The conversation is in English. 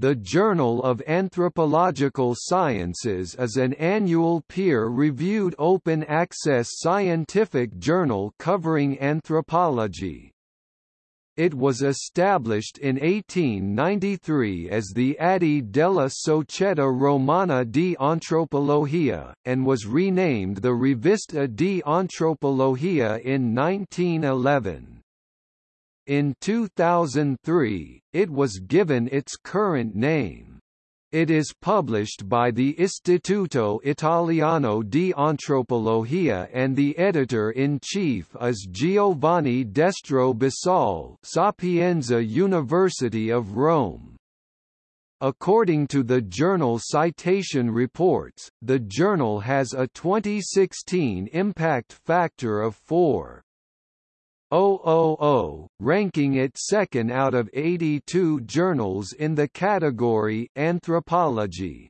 The Journal of Anthropological Sciences is an annual peer-reviewed open-access scientific journal covering anthropology. It was established in 1893 as the Atti della Società Romana di Antropologia, and was renamed the Rivista di Antropologia in 1911. In 2003, it was given its current name. It is published by the Istituto Italiano di Antropologia and the editor-in-chief is Giovanni Destro Bisol Sapienza University of Rome. According to the journal Citation Reports, the journal has a 2016 impact factor of 4. 000, ranking it second out of 82 journals in the category Anthropology.